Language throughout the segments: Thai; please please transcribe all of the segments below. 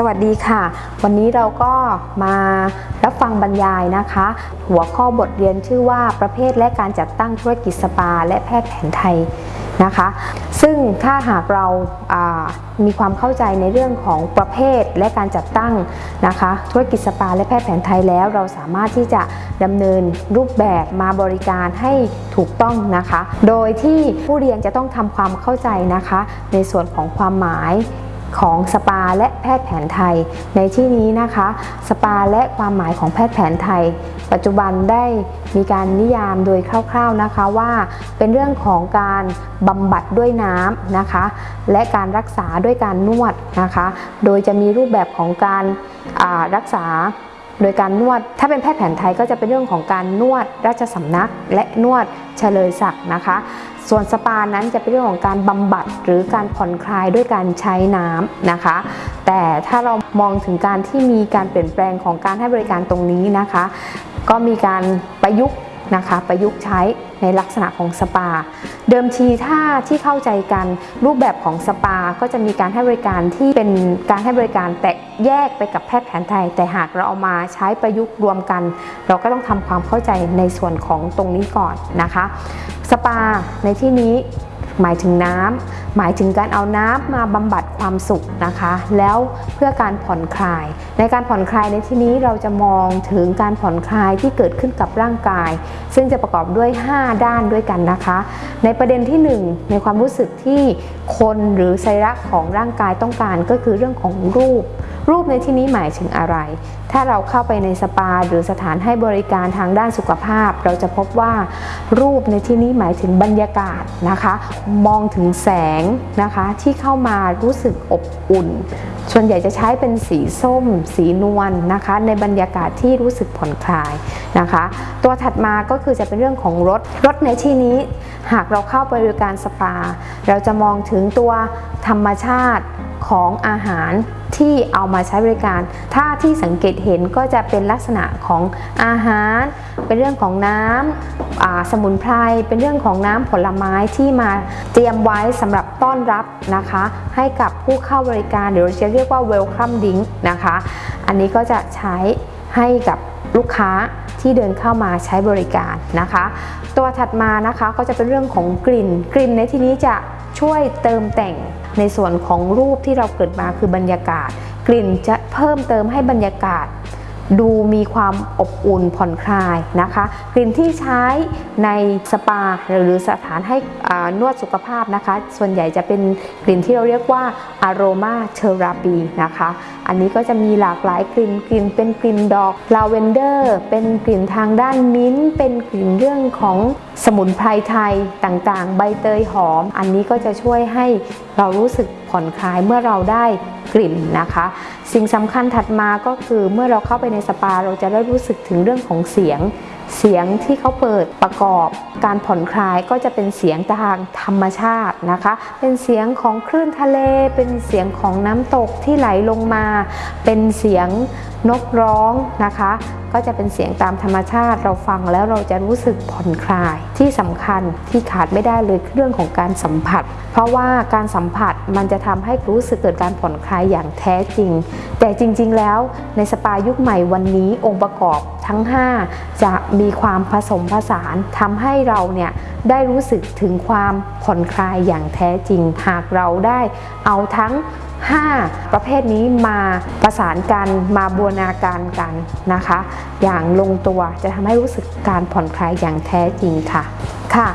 สวัสดีค่ะ วันนี้เราก็มารับฟังบรรยายนะคะ หัวข้อบทเรียนชื่อว่าประเภทและการจัดตั้งธุรกิจสปา และแพทย์แผนไทยนะคะ ซึ่งถ้าหากเราามีความเข้าใจในเรื่องของประเภทและการจัดตั้งนะคะ ธุรกิจสปาและแพทย์แผนไทยแล้ว เราสามารถที่จะดำเนินรูปแบบมาบริการให้ถูกต้องนะคะ โดยที่ผู้เรียนจะต้องทำความเข้าใจนะคะ ในส่วนของความหมาย ของสปาและแพทย์แผนไทย ในที่นี้นะคะ สปาและความหมายของแพทย์แผนไทย ปัจจุบันได้มีการนิยามโดยคร่าวๆนะคะว่า เป็นเรื่องของการบำบัดด้วยน้ำนะคะ และการรักษาด้วยการนวดนะคะ โดยจะมีรูปแบบของการรักษาโดยการนวด ถ้าเป็นแพทย์แผนไทยก็จะเป็นเรื่องของการนวดราชสำนัก และนวดเฉลยศักดิ์นะคะ ส่วนสปานั้นจะเป็นเรื่องของการบำบัดหรือการผ่อนคลายด้วยการใช้น้ำนะคะ แต่ถ้าเรามองถึงการที่มีการเปลี่ยนแปลงของการให้บริการตรงนี้นะคะ ก็มีการประยุกต์ นะคะประยุกต์ใช้ในลักษณะของสปา เดิมทีถ้าที่เข้าใจกันรูปแบบของสปา ก็จะมีการให้บริการที่เป็นการให้บริการแตกแยกไปกับแพทย์แผนไทย แต่หากเราเอามาใช้ประยุกต์รวมกัน เราก็ต้องทำความเข้าใจในส่วนของตรงนี้ก่อนนะคะ สปาในที่นี้หมายถึงน้ำ หมายถึงการเอาน้ำมาบำบัดความสุขนะคะ แล้วเพื่อการผ่อนคลาย ในการผ่อนคลายในที่นี้เราจะมองถึงการผ่อนคลายที่เกิดขึ้นกับร่างกาย ซึ่งจะประกอบด้วย 5 ด้านด้วยกันนะคะ ในประเด็นที่ 1 ในความรู้สึกที่คนหรือไซรักของร่างกายต้องการก็คือเรื่องของรูป รูปในที่นี้หมายถึงอะไร ถ้าเราเข้าไปในสปาหรือสถานให้บริการทางด้านสุขภาพ เราจะพบว่ารูปในที่นี้หมายถึงบรรยากาศนะคะ มองถึงแสงนะคะที่เข้ามารู้สึกอบอุ่น ส่วนใหญ่จะใช้เป็นสีส้ม สีนวลนนะคะ ในบรรยากาศที่รู้สึกผ่อนคลายนะคะ ตัวถัดมาก็คือจะเป็นเรื่องของรถ รถในที่นี้ หากเราเข้าไปบริการสปา เราจะมองถึงตัวธรรมชาติของอาหาร ที่เอามาใช้บริการ ถ้าที่สังเกตเห็นก็จะเป็นลักษณะของอาหาร เป็นเรื่องของน้ำสมุนไพร เป็นเรื่องของน้ำผลไม้ที่มาเตรียมไว้สำหรับต้อนรับนะคะ ให้กับผู้เข้าบริการหรือจะเรียกว่า welcome drink นะคะ อันนี้ก็จะใช้ให้กับลูกค้าที่เดินเข้ามาใช้บริการนะคะ ตัวถัดมานะคะก็จะเป็นเรื่องของกลิ่น กลิ่นในที่นี้จะช่วยเติมแต่ง ในส่วนของรูปที่เราเกิดมาคือบรรยากาศ กลิ่นจะเพิ่มเติมให้บรรยากาศ ดูมีความอบอุ่นผ่อนคลายนะคะ กลิ่นที่ใช้ในสปาหรือสถานให้นวดสุขภาพนะคะ ส่วนใหญ่จะเป็นกลิ่นที่เราเรียกว่า aromatherapy นะคะ อันนี้ก็จะมีหลากหลายกลิ่นกลิ่นเป็นกลิ่นดอกลาเวนเดอร์ เป็นกลิ่นทางด้านมิ้นเป็นกลิ่นเรื่องของสมุนไพรไทยต่างๆ ใบเตยหอม อันนี้ก็จะช่วยให้เรารู้สึก ผ่อนคลายเมื่อเราได้กลิ่นนะคะ สิ่งสำคัญถัดมาก็คือเมื่อเราเข้าไปในสปาเราจะได้รู้สึกถึงเรื่องของเสียง เสียงที่เขาเปิดประกอบ การผ่อนคลายก็จะเป็นเสียงทางธรรมชาตินะคะ เป็นเสียงของคลื่นทะเล เป็นเสียงของน้ำตกที่ไหลลงมา เป็นเสียงนกร้องนะคะก็จะเป็นเสียงตามธรรมชาติ เราฟังแล้วเราจะรู้สึกผ่อนคลาย ที่สำคัญที่ขาดไม่ได้เลยเรื่องของการสัมผัส เพราะว่าการสัมผัสมันจะทำให้รู้สึกเกิดการผ่อนคลายอย่างแท้จริง แต่จริง ๆ แล้วในสปายุคใหม่วันนี้องค์ประกอบทั้ง 5 จะมีความผสมผสานทำให้เราเนี่ยได้รู้สึกถึงความผ่อนคลายอย่างแท้จริง หากเราได้เอาทั้ง 5 ประเภทนี้มาประสานกันมาบูรณาการกันนะคะอย่างลงตัวจะทำให้รู้สึกการผ่อนคลายอย่างแท้จริงค่ะค่ะ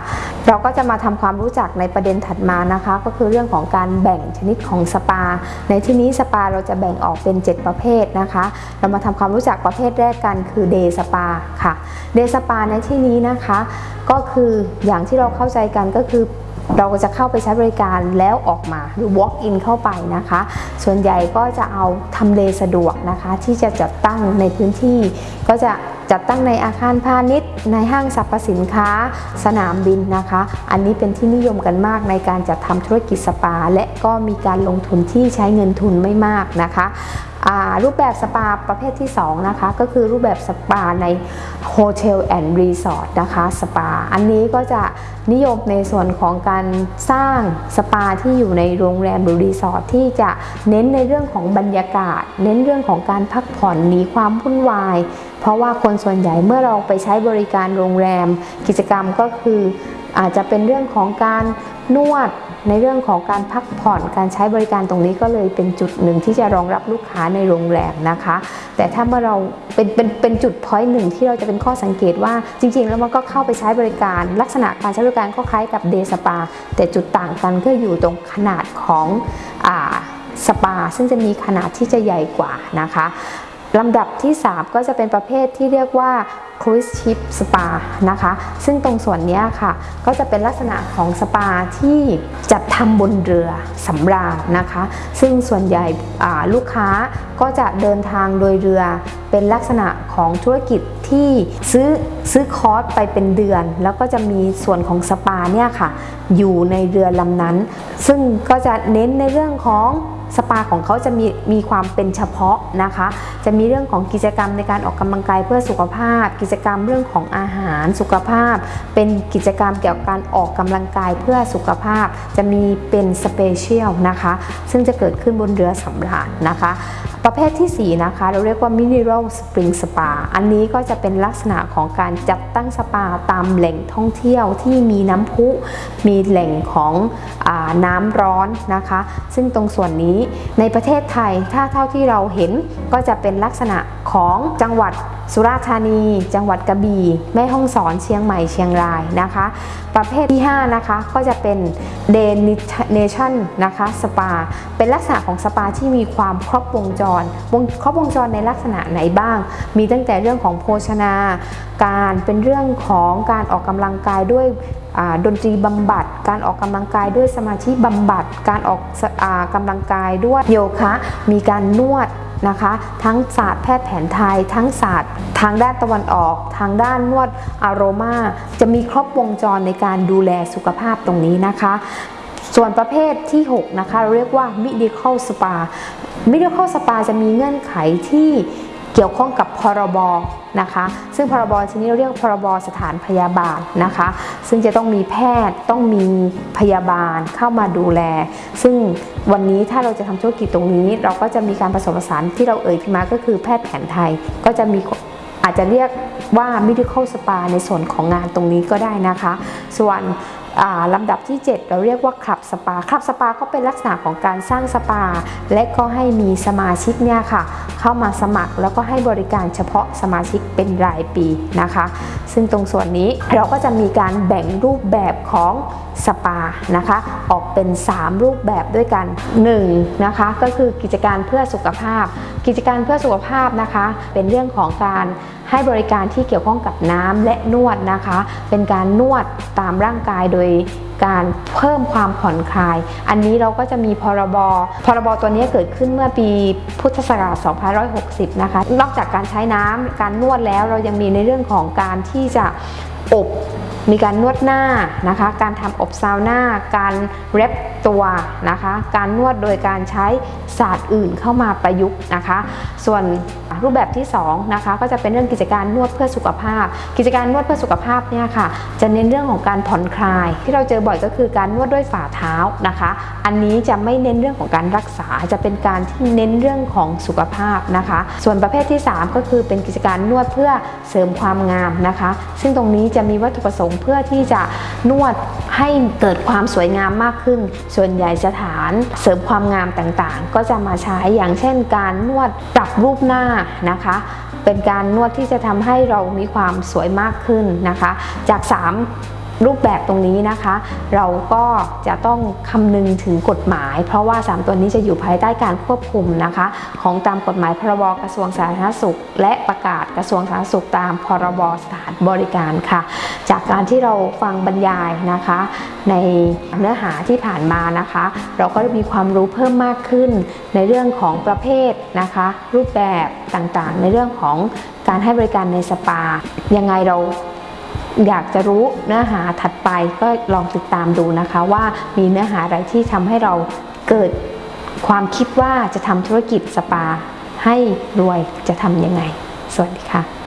เราก็จะมาทำความรู้จักในประเด็นถัดมานะคะ ก็คือเรื่องของการแบ่งชนิดของสปา ในที่นี้สปาเราจะแบ่งออกเป็น 7 ประเภทนะคะ เรามาทำความรู้จักประเภทแรกกันคือเดสปาค่ะเดสปาในที่นี้นะคะ ก็คืออย่างที่เราเข้าใจกันก็คือ เราก็จะเข้าไปใช้บริการแล้วออกมาหรือ walk in เข้าไปนะคะ ส่วนใหญ่ก็จะเอาทำเลสะดวกนะคะ ที่จะจัดตั้งในพื้นที่ก็จะจัดตั้งในอาคารพาณิชย์ ในห้างสรรพสินค้า สนามบินนะคะ อันนี้เป็นที่นิยมกันมากในการจัดทำธุรกิจสปา และก็มีการลงทุนที่ใช้เงินทุนไม่มากนะคะรูปแบบสปาประเภทที่2นะคะก็คือรูปแบบสปาใน hotel and resort นะคะสปา อันนี้ก็จะนิยมในส่วนของการสร้างสปาที่อยู่ในโรงแรมหรือรีสอร์ทที่จะเน้นในเรื่องของบรรยากาศ เน้นเรื่องของการพักผ่อนหนีความวุ่นวายเพราะว่าคนส่วนใหญ่เมื่อเราไปใช้บริการโรงแรม กิจกรรมก็คืออาจจะเป็นเรื่องของการนวดในเรื่องของการพักผ่อนการใช้บริการตรงนี้ก็เลยเป็นจุดหนึ่งที่จะรองรับลูกค้าในโรงแรมนะคะ แต่ถ้าเมื่อเราเป็นเป็นเป็นจุด point หนึ่งที่เราจะเป็นข้อสังเกตว่าจริง ๆ แล้วมันก็เข้าไปใช้บริการ ลักษณะการใช้บริการก็คล้ายกับ day spa แต่จุดต่างกันก็อยู่ตรงขนาดของอ่าสปา ซึ่งจะมีขนาดที่จะใหญ่กว่านะคะ ลำดับที่ 3 ก็จะเป็นประเภทที่เรียกว่า cruise ship spa นะคะ ซึ่งตรงส่วนนี้ค่ะ ก็จะเป็นลักษณะของสปาที่จัดทำบนเรือสำราญนะคะ ซึ่งส่วนใหญ่ลูกค้าก็จะเดินทางโดยเรือเป็นลักษณะของธุรกิจที่ซื้อซื้อคอร์สไปเป็นเดือน แล้วก็จะมีส่วนของสปาเนี่ยค่ะ อยู่ในเรือลำนั้น ซึ่งก็จะเน้นในเรื่องของ สปาของเขาจะมีมีความเป็นเฉพาะนะคะ จะมีเรื่องของกิจกรรมในการออกกำลังกายเพื่อสุขภาพ กิจกรรมเรื่องของอาหารสุขภาพ เป็นกิจกรรมเกี่ยวกับการออกกำลังกายเพื่อสุขภาพ จะมีเป็น special นะคะ ซึ่งจะเกิดขึ้นบนเรือสำราญนะคะ ประเภทที่ 4 นะคะ เราเรียกว่า Mineral Spring Spa อันนี้ก็จะเป็นลักษณะของการจัดตั้งสปาตามแหล่งท่องเที่ยวที่มีน้ำพุ มีแหล่งของอน้ำร้อนนะคะ ซึ่งตรงส่วนนี้ในประเทศไทยถ้าเท่าที่เราเห็นก็จะเป็นลักษณะของจังหวัดสุราษฎร์ธานี จังหวัดกระบี่แม่ฮ่องสอนเชียงใหม่เชียงรายนะคะ ประเภทที่ 5 นะคะ ก็จะเป็นเดนชั่นนะคะสปา เป็นลักษณะของสปาที่มีความครอบวงจรวงครอบวงจรในลักษณะไหนบ้าง มีตั้งแต่เรื่องของโภชนา การเป็นเรื่องของการออกกำลังกายด้วยดนตรีบำบัด การออกกำลังกายด้วยสมาธิบำบัด การออกกำลังกายด้วยโยคะ มีการนวด นะคะ ทั้งศาสตร์แพทย์แผนไทย ทั้งศาสตร์ทางด้านตะวันออก ทางด้านนวดอารมา จะมีครบวงจรในการดูแลสุขภาพตรงนี้นะคะ ส่วนประเภทที่ 6 นะคะ เราเรียกว่า medical spa medical spa จะมีเงื่อนไขที่ เกี่ยวข้องกับพรบนะคะ ซึ่งพรบชนี้เราเรียกพรบสถานพยาบาลนะคะ ซึ่งจะต้องมีแพทย์ต้องมีพยาบาลเข้ามาดูแล ซึ่งวันนี้ถ้าเราจะทำธุรกิจตรงนี้ เราก็จะมีการผสมผสานที่เราเอ่ยขึ้นมาก็คือแพทย์แผนไทยก็จะมีอาจจะเรียกว่า medical spa ในส่วนของงานตรงนี้ก็ได้นะคะ ส่วน ลำดับที่ 7 เราเรียกว่าคลับสปาคลับสปาก็เป็นลักษณะของการสร้างสปา และก็ให้มีสมาชิกเนี่ยค่ะ เข้ามาสมัครแล้วก็ให้บริการเฉพาะสมาชิกเป็นรายปีนะคะ ซึ่งตรงส่วนนี้เราก็จะมีการแบ่งรูปแบบของสปานะคะออกเป็น 3 รูปแบบด้วยกัน1นะคะก็คือกิจการเพื่อสุขภาพ กิจการเพื่อสุขภาพนะคะ เป็นเรื่องของการ ให้บริการที่เกี่ยวข้องกับน้ำและนวดนะคะ เป็นการนวดตามร่างกายโดยการเพิ่มความผ่อนคลาย อันนี้เราก็จะมีพรบ พรบตัวนี้เกิดขึ้นเมื่อปีพุทธศักราช 2560 นะคะ นอกจากการใช้น้ำการนวดแล้วเรายังมีในเรื่องของการที่จะอบ มีการนวดหน้านะคะ การทำอบซาวน่า การเร็บตัวนะคะ การนวดโดยการใช้ศาสตร์อื่นเข้ามาประยุกต์นะคะ ส่วนรูปแบบที่2นะคะก็จะเป็นเรื่องกิจการนวดเพื่อสุขภาพ กิจการนวดเพื่อสุขภาพเนี่ยค่ะ จะเน้นเรื่องของการผ่อนคลาย ที่เราเจอบ่อยก็คือการนวดด้วยฝ่าเท้านะคะ อันนี้จะไม่เน้นเรื่องของการรักษา จะเป็นการที่เน้นเรื่องของสุขภาพนะคะ ส่วนประเภทที่ 3 ก็คือเป็นกิจการนวดเพื่อเสริมความงามนะคะ ซึ่งตรงนี้จะมีวัตถุประสงค์เพื่อที่จะนวดให้เกิดความสวยงามมากขึ้น ส่วนใหญ่สถานเสริมความงามต่างๆ ก็จะมาใช้อย่างเช่น การนวดปรับรูปหน้านะคะ เป็นการนวดที่จะทำให้เรามีความสวยมากขึ้นนะคะ จาก 3 รูปแบบตรงนี้นะคะ เราก็จะต้องคำนึงถึงกฎหมาย เพราะว่า 3 ตัวนี้จะอยู่ภายใต้การควบคุมนะคะ ของตามกฎหมายพรบกระทรวงสาธารณสุข และประกาศกระทรวงสาธารณสุขตามพรบสถานบริการค่ะ จากการที่เราฟังบรรยายนะคะ ในเนื้อหาที่ผ่านมานะคะ เราก็มีความรู้เพิ่มมากขึ้นในเรื่องของประเภทนะคะ รูปแบบต่างๆ ในเรื่องของการให้บริการในสปา ยังไงเรา อยากจะรู้เนื้อหาถัดไปก็ลองติดตามดูนะคะ ว่ามีเนื้อหาอะไรที่ทำให้เราเกิดความคิดว่าจะทำธุรกิจสปาให้รวยจะทำยังไง สวัสดีค่ะ